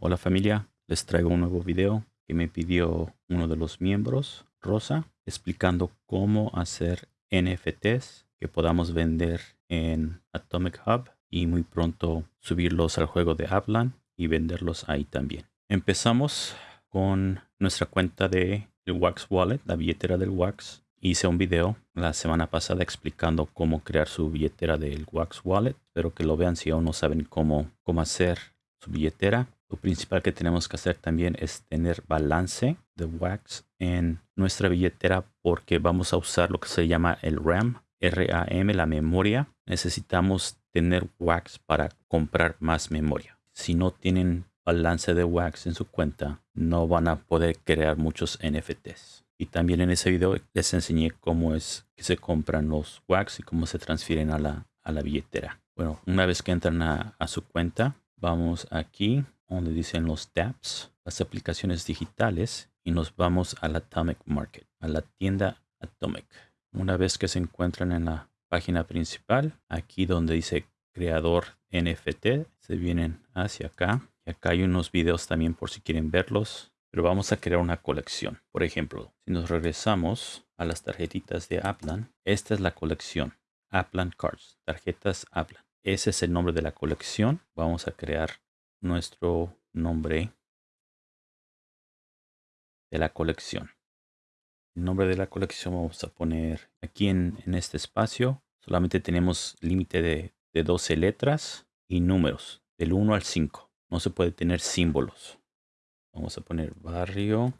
Hola familia, les traigo un nuevo video que me pidió uno de los miembros, Rosa, explicando cómo hacer NFTs que podamos vender en Atomic Hub y muy pronto subirlos al juego de Aplan y venderlos ahí también. Empezamos con nuestra cuenta de Wax Wallet, la billetera del Wax. Hice un video la semana pasada explicando cómo crear su billetera del Wax Wallet. Espero que lo vean si aún no saben cómo, cómo hacer su billetera. Lo principal que tenemos que hacer también es tener balance de Wax en nuestra billetera porque vamos a usar lo que se llama el RAM, RAM, la memoria. Necesitamos tener Wax para comprar más memoria. Si no tienen balance de Wax en su cuenta, no van a poder crear muchos NFTs. Y también en ese video les enseñé cómo es que se compran los Wax y cómo se transfieren a la, a la billetera. Bueno, una vez que entran a, a su cuenta, vamos aquí donde dicen los tabs, las aplicaciones digitales y nos vamos al Atomic Market, a la tienda Atomic. Una vez que se encuentran en la página principal, aquí donde dice creador NFT, se vienen hacia acá. Y acá hay unos videos también por si quieren verlos. Pero vamos a crear una colección. Por ejemplo, si nos regresamos a las tarjetitas de Aplan, esta es la colección. Aplan Cards, tarjetas Aplan. Ese es el nombre de la colección. Vamos a crear nuestro nombre de la colección. El nombre de la colección vamos a poner aquí en, este espacio. Solamente tenemos límite de, de 12 letras y números del 1 al 5. No se puede tener símbolos. Vamos a poner barrio.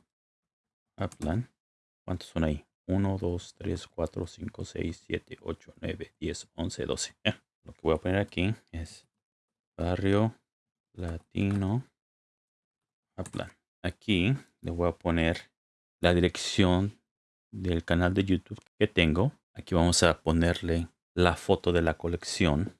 ¿Cuántos son ahí? 1, 2, 3, 4, 5, 6, 7, 8, 9, 10, 11, 12. Lo que voy a poner aquí es barrio latino. Aquí le voy a poner la dirección del canal de YouTube que tengo. Aquí vamos a ponerle la foto de la colección.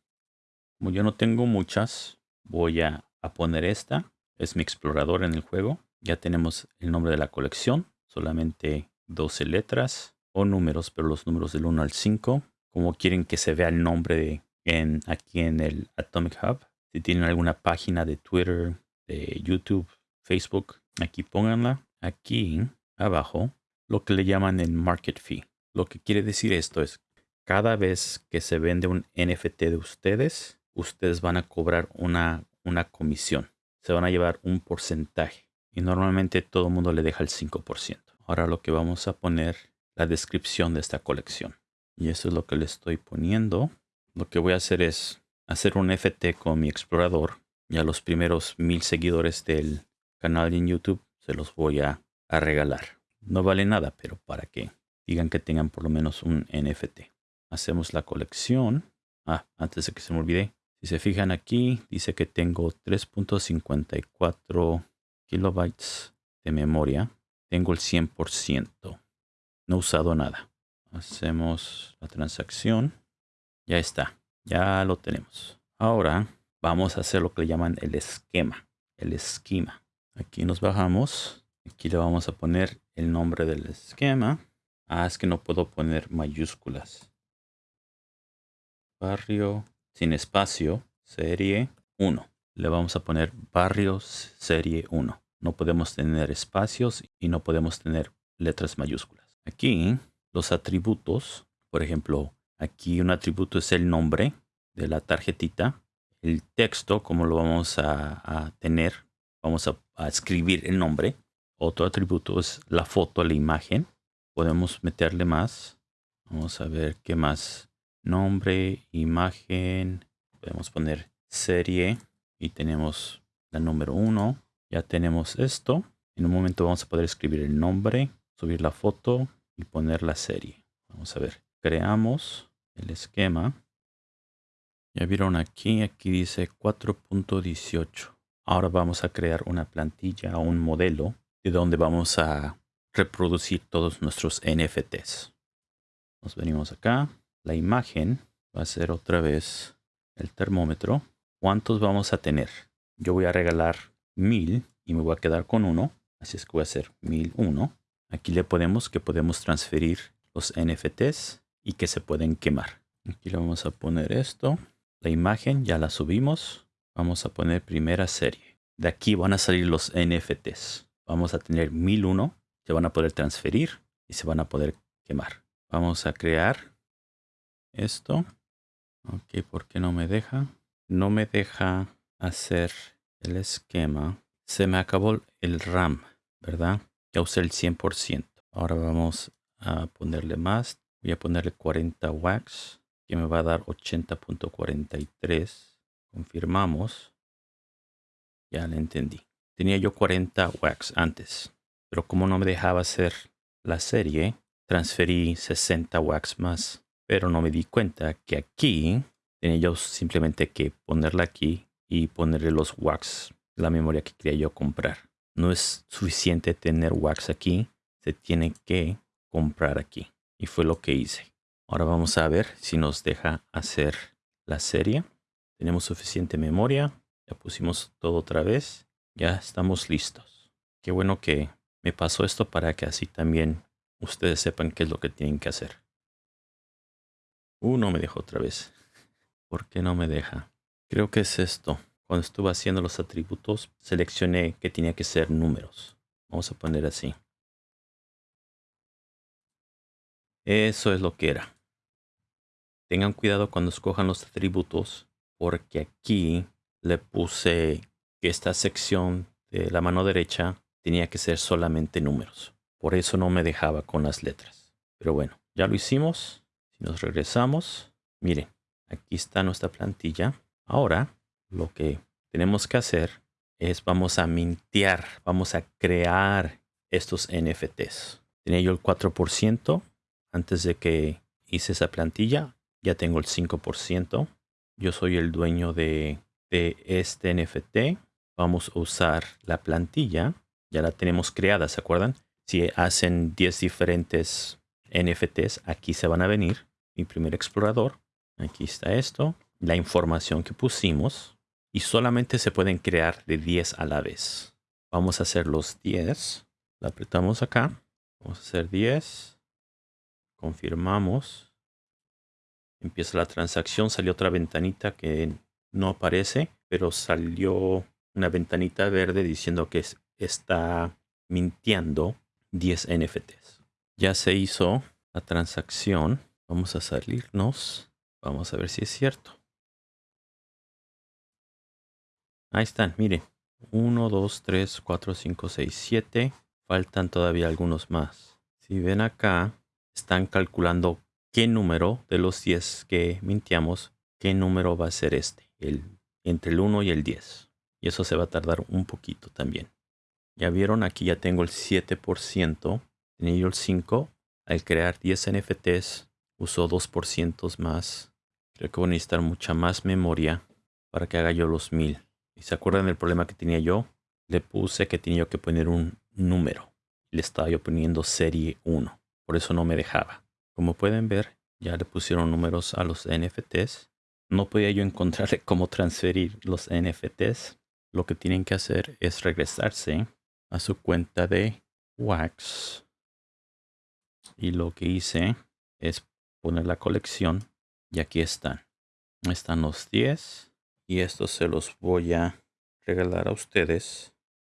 Como yo no tengo muchas, voy a, a poner esta. Es mi explorador en el juego. Ya tenemos el nombre de la colección. Solamente 12 letras o números, pero los números del 1 al 5. Como quieren que se vea el nombre de, en, aquí en el Atomic Hub. Si tienen alguna página de Twitter, de YouTube, Facebook, aquí pónganla. Aquí abajo, lo que le llaman el market fee. Lo que quiere decir esto es, cada vez que se vende un NFT de ustedes, ustedes van a cobrar una, una comisión. Se van a llevar un porcentaje. Y normalmente todo el mundo le deja el 5%. Ahora lo que vamos a poner, la descripción de esta colección. Y eso es lo que le estoy poniendo. Lo que voy a hacer es hacer un FT con mi explorador y a los primeros mil seguidores del canal en YouTube se los voy a, regalar. No vale nada, pero para que digan que tengan por lo menos un NFT. Hacemos la colección. Ah, antes de que se me olvide. Si se fijan aquí, dice que tengo 3.54 kilobytes de memoria. Tengo el 100%. No he usado nada. Hacemos la transacción. Ya está. Ya lo tenemos. Ahora vamos a hacer lo que le llaman el esquema. El esquema. Aquí nos bajamos. Aquí le vamos a poner el nombre del esquema. Ah, es que no puedo poner mayúsculas. Barrio sin espacio, serie 1. Le vamos a poner barrios serie 1. No podemos tener espacios y no podemos tener letras mayúsculas. Aquí los atributos, por ejemplo, Aquí un atributo es el nombre de la tarjetita. El texto, como lo vamos a, tener, vamos a, escribir el nombre. Otro atributo es la foto, la imagen. Podemos meterle más. Vamos a ver qué más. Nombre, imagen. Podemos poner serie y tenemos la número 1. Ya tenemos esto. En un momento vamos a poder escribir el nombre, subir la foto y poner la serie. Vamos a ver. Creamos el esquema. Ya vieron aquí, aquí dice 4.18. Ahora vamos a crear una plantilla o un modelo de donde vamos a reproducir todos nuestros NFTs. Nos venimos acá. La imagen va a ser otra vez el termómetro. ¿Cuántos vamos a tener? Yo voy a regalar 1000 y me voy a quedar con uno. Así es que voy a hacer 1001. Aquí le podemos que podemos transferir los NFTs y que se pueden quemar. Aquí le vamos a poner esto. La imagen ya la subimos. Vamos a poner primera serie. de aquí van a salir los NFTs. Vamos a tener 1001, se van a poder transferir y se van a poder quemar. Vamos a crear esto. Ok, ¿por qué no me deja? No me deja hacer el esquema. Se me acabó el RAM, ¿verdad? Ya usé el 100%. Ahora vamos a ponerle más. Voy a ponerle 40 wax, que me va a dar 80.43. Confirmamos. Ya le entendí. Tenía yo 40 wax antes, pero como no me dejaba hacer la serie, transferí 60 wax más. Pero no me di cuenta que aquí tenía yo simplemente que ponerla aquí y ponerle los wax, la memoria que quería yo comprar. No es suficiente tener wax aquí, se tiene que comprar aquí. Y fue lo que hice. Ahora vamos a ver si nos deja hacer la serie. Tenemos suficiente memoria. Ya pusimos todo otra vez. Ya estamos listos. Qué bueno que me pasó esto para que así también ustedes sepan qué es lo que tienen que hacer. Uh, no me dejó otra vez. ¿Por qué no me deja? Creo que es esto. Cuando estuve haciendo los atributos, seleccioné que tenía que ser números. Vamos a poner así. Eso es lo que era. Tengan cuidado cuando escojan los atributos porque aquí le puse que esta sección de la mano derecha tenía que ser solamente números. Por eso no me dejaba con las letras. Pero bueno, ya lo hicimos. Si nos regresamos, miren, aquí está nuestra plantilla. Ahora lo que tenemos que hacer es vamos a mintear, vamos a crear estos NFTs. Tenía yo el 4%, antes de que hice esa plantilla, ya tengo el 5%. Yo soy el dueño de, de este NFT. Vamos a usar la plantilla. Ya la tenemos creada, ¿se acuerdan? Si hacen 10 diferentes NFTs, aquí se van a venir. Mi primer explorador. Aquí está esto. La información que pusimos. Y solamente se pueden crear de 10 a la vez. Vamos a hacer los 10. La apretamos acá. Vamos a hacer 10 confirmamos. Empieza la transacción, salió otra ventanita que no aparece, pero salió una ventanita verde diciendo que está mintiendo 10 NFTs. Ya se hizo la transacción. Vamos a salirnos. Vamos a ver si es cierto. Ahí están, miren. 1, 2, 3, 4, 5, 6, 7. Faltan todavía algunos más. Si ven acá, están calculando qué número de los 10 que mintiamos, qué número va a ser este, el, entre el 1 y el 10. Y eso se va a tardar un poquito también. Ya vieron, aquí ya tengo el 7%, tenía yo el 5. Al crear 10 NFTs, usó 2% más. Creo que voy a necesitar mucha más memoria para que haga yo los 1000. ¿Y se acuerdan del problema que tenía yo? Le puse que tenía yo que poner un número. Le estaba yo poniendo serie 1. Por eso no me dejaba. Como pueden ver, ya le pusieron números a los NFTs. No podía yo encontrarle cómo transferir los NFTs. Lo que tienen que hacer es regresarse a su cuenta de Wax. Y lo que hice es poner la colección. Y aquí están. Están los 10. Y estos se los voy a regalar a ustedes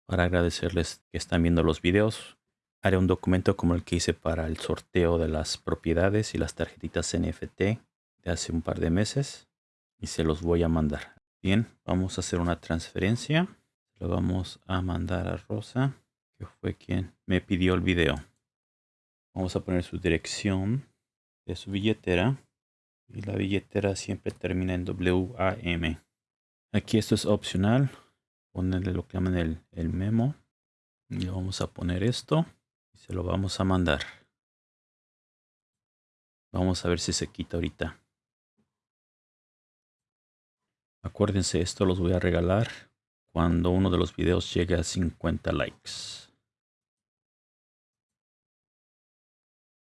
para agradecerles que están viendo los videos Haré un documento como el que hice para el sorteo de las propiedades y las tarjetitas NFT de hace un par de meses y se los voy a mandar. Bien, vamos a hacer una transferencia. Lo vamos a mandar a Rosa, que fue quien me pidió el video. Vamos a poner su dirección de su billetera. Y la billetera siempre termina en WAM. Aquí esto es opcional. Ponerle lo que llaman el, el memo. Y vamos a poner esto. Se lo vamos a mandar. Vamos a ver si se quita ahorita. Acuérdense, esto los voy a regalar cuando uno de los videos llegue a 50 likes.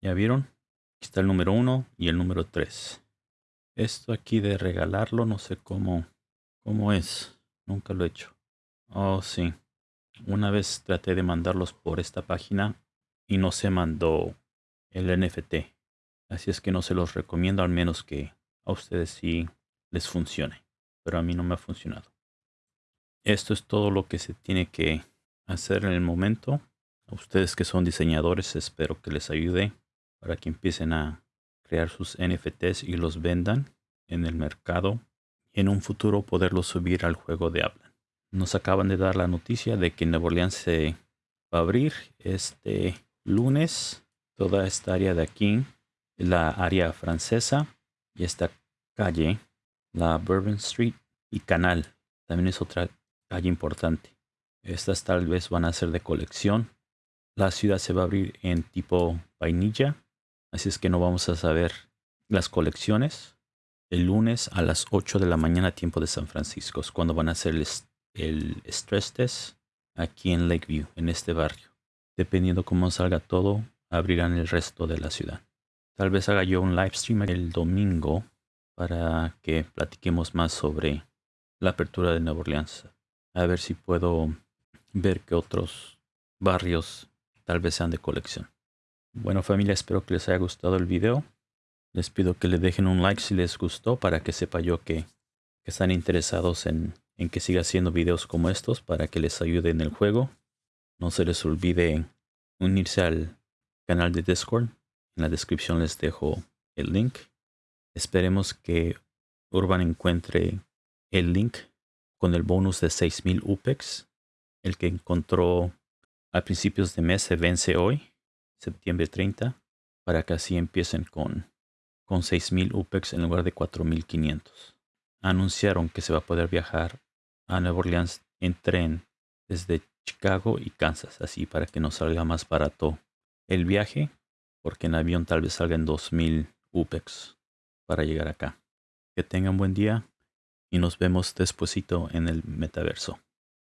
¿Ya vieron? Aquí está el número 1 y el número 3. Esto aquí de regalarlo no sé cómo, cómo es. Nunca lo he hecho. Oh, sí. Una vez traté de mandarlos por esta página y no se mandó el NFT. Así es que no se los recomiendo al menos que a ustedes sí les funcione. Pero a mí no me ha funcionado. Esto es todo lo que se tiene que hacer en el momento. A ustedes que son diseñadores, espero que les ayude para que empiecen a crear sus NFTs y los vendan en el mercado y en un futuro poderlos subir al juego de habla. Nos acaban de dar la noticia de que Nueva Orleans se va a abrir este lunes. Toda esta área de aquí, la área francesa y esta calle, la Bourbon Street y Canal, también es otra calle importante. Estas tal vez van a ser de colección. La ciudad se va a abrir en tipo vainilla Así es que no vamos a saber las colecciones el lunes a las 8 de la mañana tiempo de San Francisco. Es cuando van a hacer el, stress test aquí en Lakeview, en este barrio. Dependiendo cómo salga todo, abrirán el resto de la ciudad. Tal vez haga yo un live stream el domingo para que platiquemos más sobre la apertura de Nueva Orleans. A ver si puedo ver que otros barrios tal vez sean de colección. Bueno familia, espero que les haya gustado el video. Les pido que le dejen un like si les gustó para que sepa yo que, están interesados en, en, que siga haciendo videos como estos para que les ayude en el juego. No se les olvide unirse al canal de Discord. En la descripción les dejo el link. Esperemos que Urban encuentre el link con el bonus de 6000 UPEX. El que encontró a principios de mes se vence hoy septiembre 30 para que así empiecen con, con 6.000 UPEX en lugar de 4.500. Anunciaron que se va a poder viajar a Nueva Orleans en tren desde Chicago y Kansas, así para que nos salga más barato el viaje, porque en avión tal vez salga en 2.000 UPEX para llegar acá. Que tengan buen día y nos vemos despuesito en el metaverso.